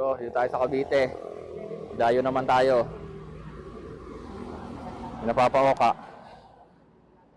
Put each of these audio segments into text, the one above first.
Bro, dito tayo sa Cavite. Dayo naman tayo. May Napapaoka.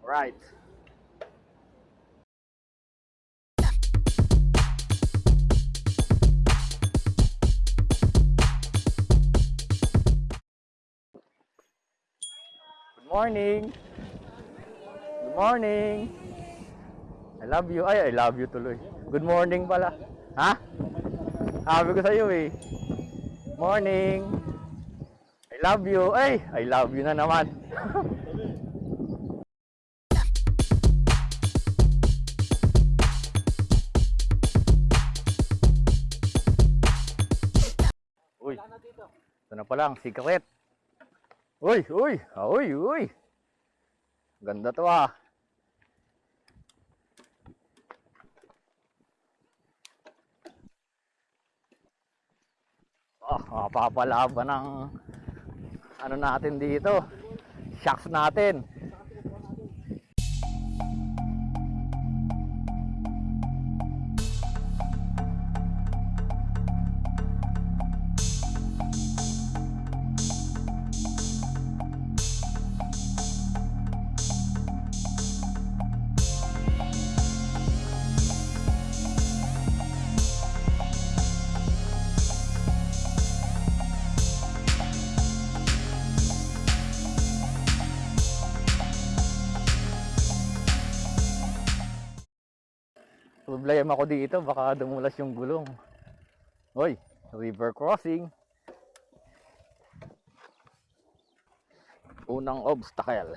Right. Good morning. Good morning. I love you. Ay, I love you tuloy. Good morning pala. Ha? Sabi ko sa'yo eh. Morning. I love you. Ay, I love you na naman. Uy. Ito na pala ang secret. Uy, uy. Ah, Uy, uy. Ganda to ah. Oh, mapapalaban ng ano natin dito. Shocks natin. Problema ko dito, baka dumulas yung gulong. Hoy, river crossing. Unang obstacle.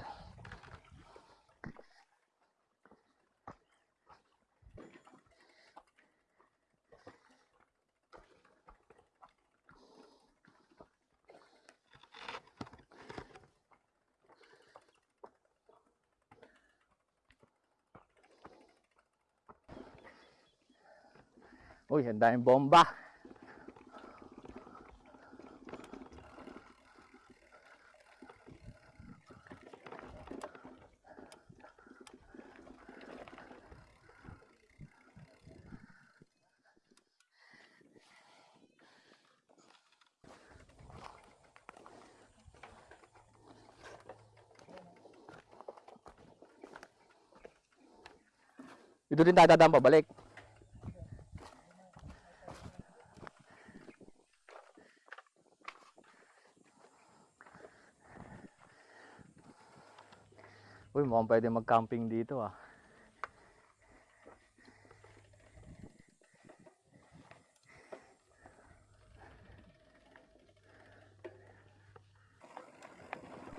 Uy, ang daming bomba. Dito din tayo dadaan pabalik. Mukhang pwede mag-camping dito ah.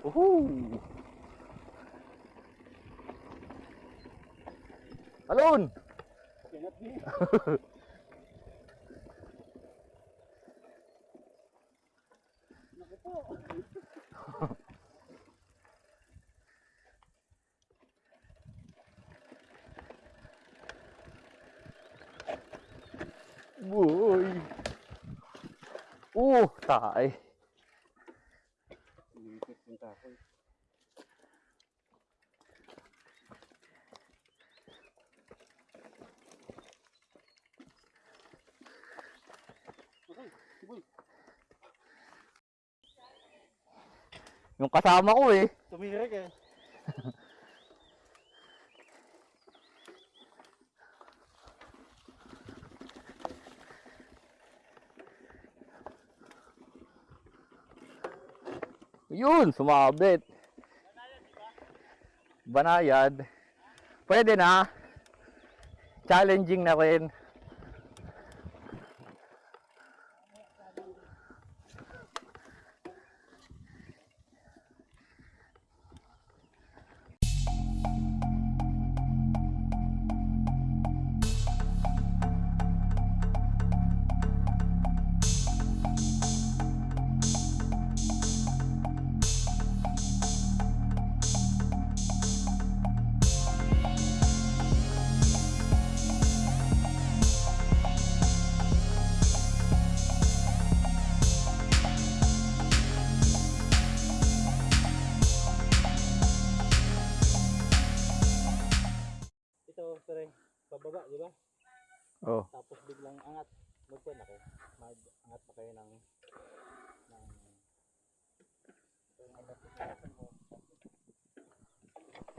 Woohoo! Alon! Boy! Uh, tae. Yung kasama ko eh. Tumirik eh. Yun, sumabit. Banayad. Pwede na. Challenging na rin.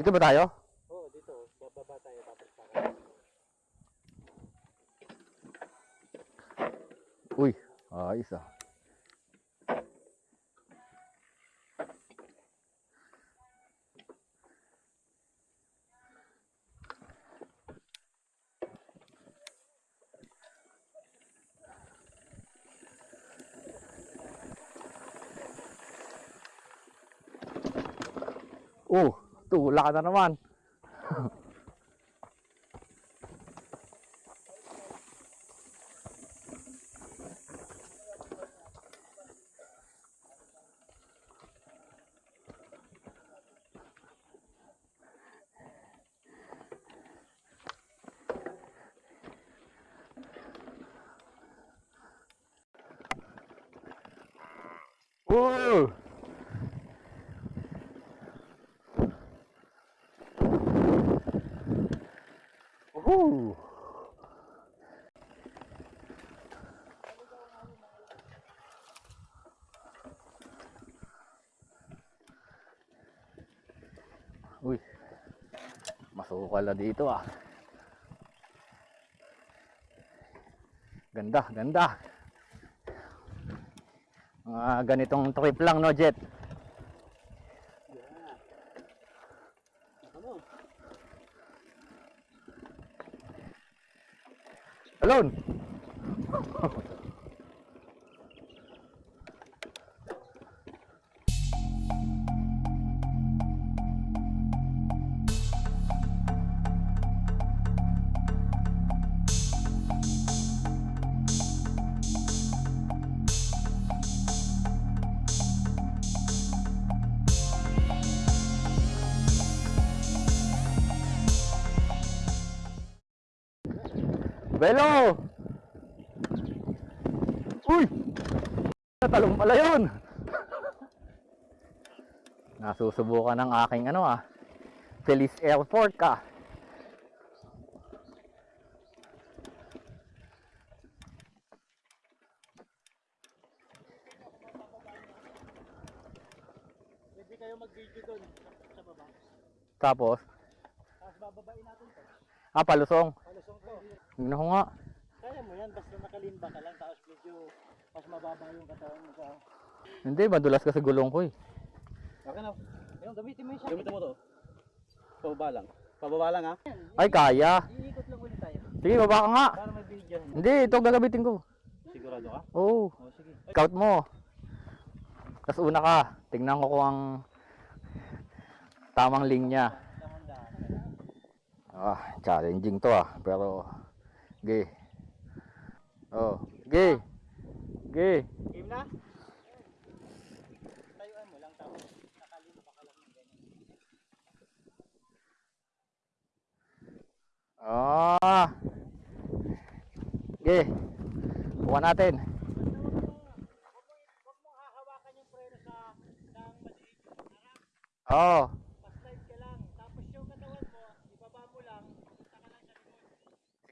Dito ba tayo? Oo, oh, dito. Bababa tayo tapos para. Uy, ayos ah. Oh, tula ka na naman. Whoa! Uy, masukal na dito ah. Ganda, ganda. Mga ganitong trip lang no, Jet? Alone! Belo! Uy! Talong pala yun! Nasusubukan ng aking ano ah. Feliz Airport ka. Pwede kayo mag-video doon sa baba. Tapos, Tapos bababain natin to. Ah, palusong. Palusong to. Tingnan ko nga. Kaya mo yan, basta nakalimba ka lang, tapos medyo mas mababa yung katawan mo sa... Hindi, madulas kasi gulong ko eh. Okay na. Ayun, gamitin mo yung Gamitin mo to. Pababa lang. Pababa lang ha. Ay, kaya. Iikot lang ulit tayo. Sige, baba ka nga. Para may video. Hindi, ito gagamitin ko. Sigurado ka? Oo. Oo, sige. Scout mo. Tapos una ka. Tingnan ko kung ang tamang linya. Ah, challenging to ah. Pero, ge. Oh, ge. Ge. Game na? Tayuan mo lang tapos nakalimba ka lang ng ganyan. Ah. Ge. Buka natin. Huwag mong hahawakan yung preno sa ng maliit harap. Oh. Pa-slide ka lang. Tapos yung katawan mo, ibaba mo lang. Punta ka lang sa likod. Sige. Pero huwag yung likod na likod ha. Ito na. Huwag kang bababa ha. Dahan-dahan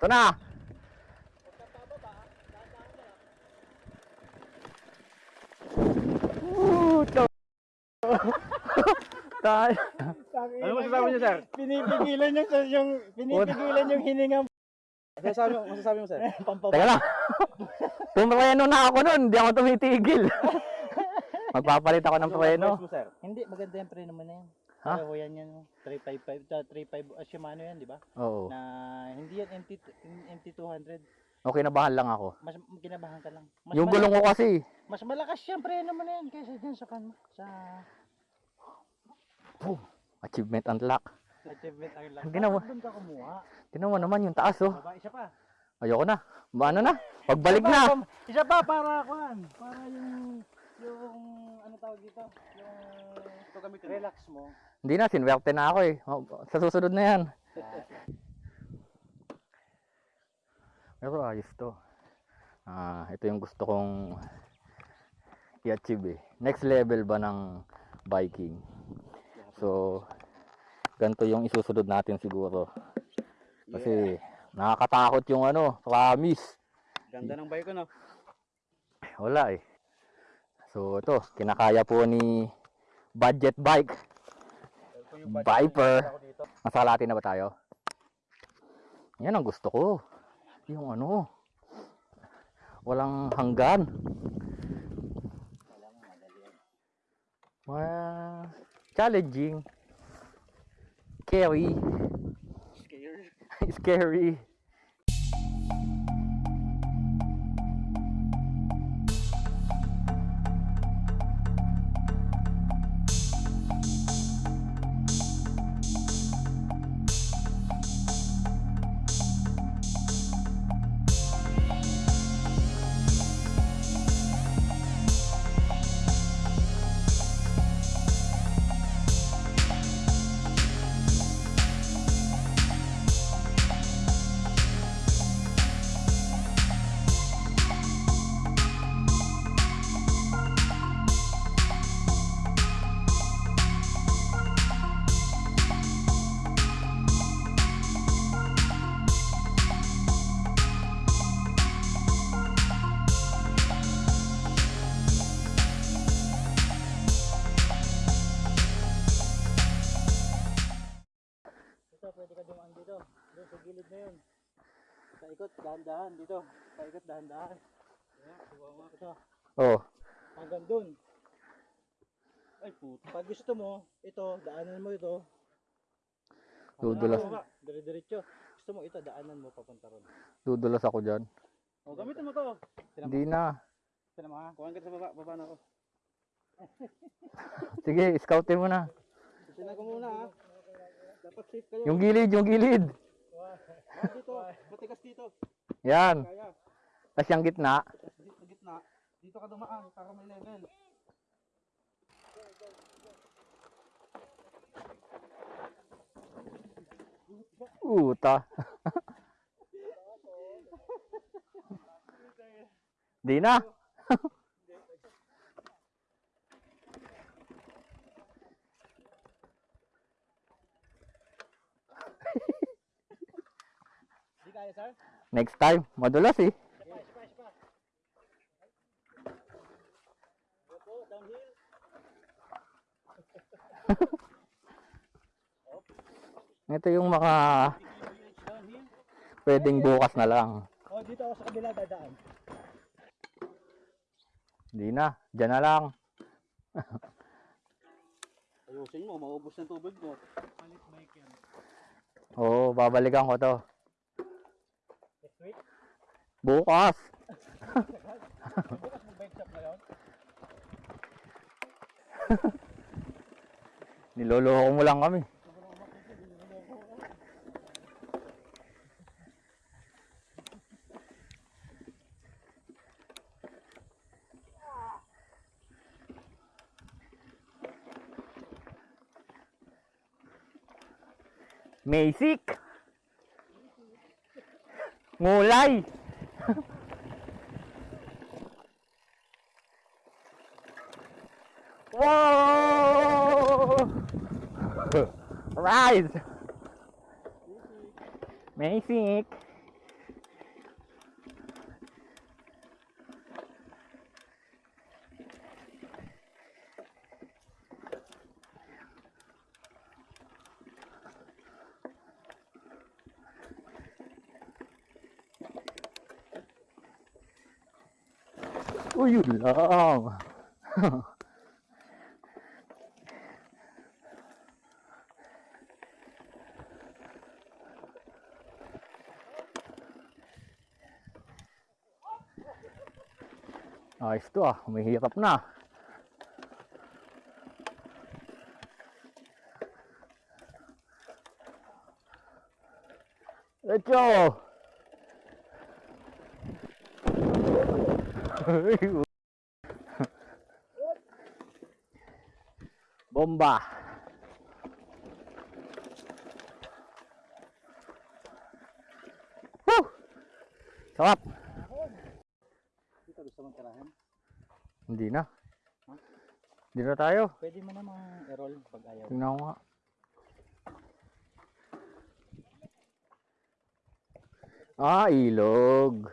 ka lang. Woo, to. Tayo. Ano masasabi niyo, sir? Pinipigilan yung, yung pinipigilan yung hininga mo. Masasabi mo, masasabi mo, sir? Teka lang. Tumreno na ako nun. Hindi ako tumitigil. Magpapalit ako ng preno. sir? Hindi, maganda yung preno mo na yan. Ha? Pareho yan yan. 355, uh, 35, uh, Shimano yan, di ba? Oo. Na hindi yan MT, MT200. Okay, nabahan lang ako. Mas kinabahan ka lang. Mas Yung gulong ko kasi. Mas malakas yung preno mo na yan kaysa dyan sa kan sa Boom. Achievement unlock. achievement lang. Hindi na mo. Doon ka kumuha. Mo naman yung taas oh. Baba, isa pa. Ayoko na. Ba, ano na? Pagbalik Isa pa, na. Isa pa para kuan, para yung dito, yung relax mo. Hindi na, sinwerte na ako eh. Sa susunod na yan. Pero ayos to. Ah, ito yung gusto kong i-achieve eh. Next level ba ng biking? So, ganito yung isusunod natin siguro. Kasi nakakatakot yung ano, promise. Ganda ng bike ko, no? Wala eh. So ito, kinakaya po ni budget bike. Viper. Masalati na ba tayo? Yan ang gusto ko. Yung ano, walang hanggan. Well, challenging. Scary. Scary. dahan-dahan dito. Paikot, dahan-dahan. Mo. Ito, Oh, hanggang doon. Ay, puto. Pag gusto mo, ito, daanan mo ito. Dudulas. Dire-diretso. Gusto mo ito, daanan mo papunta ron. dudulas ako dyan. O, gamitin mo to. Hindi na. Sinama ha. Kuhan ka sa baba, baba na ako. Sige, scoutin mo na. Tinan ko muna ha. Dapat safe kayo. Yung gilid, yung gilid. Ah, dito, matigas dito. Yan. Tapos yung gitna. dito sa gitna. Dito ka dumaan para may level. Uta. Di na. Kaya, sir? Next time. Madulas eh. Opo, downhill. Ito yung mga Downhill. pwedeng bukas na lang. O, dito ako sa kabila dadaan. Di na. Diyan na lang. Ayusin mo, maubos ng tubig mo. Palit bike yan. Oo, babalikan ko to. Week? Bukas. Bukas mag-bike shop na yun? Niloloko mo lang kami. Mesik. Mulai. Whoa! Rise. Amazing. Uy, yun lang. Ayos to ah, humihirap na. Let's go! Bomba! Woo! Sarap! Dito gusto mong tirahan? Hindi na. Hindi na tayo. Pwede mo namang i-roll pag ayaw. Tingnan ko nga. Ah, ilog.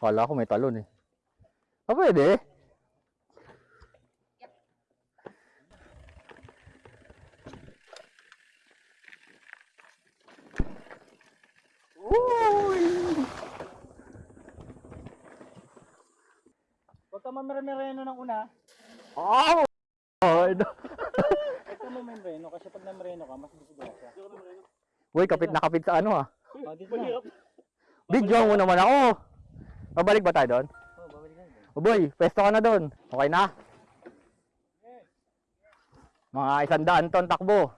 Kala ko may talon eh. Ah, pwede. Uy! Huwag ka mamereno ng una. Oh! Oh, Huwag ka mamereno kasi pag namereno ka, mas disgrasya. Uy, kapit na kapit sa ano ah. Oh, dito na. Video mo naman ako. Babalik ba tayo doon? Oh, babalik na dito. O boy, pwesto ka na doon. Okay na? Mga isang daan ton takbo.